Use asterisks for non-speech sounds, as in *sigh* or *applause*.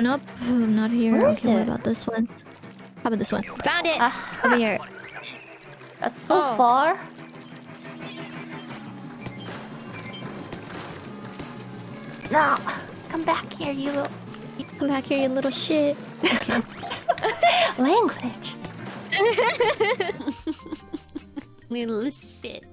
Nope, not here. Where okay, is what about this one? How about this one? Found it! Ah, Over here. that's so Oh. far. No, come back here, you little Come back here, you little shit. Okay. *laughs* *laughs* language. *laughs* Little shit.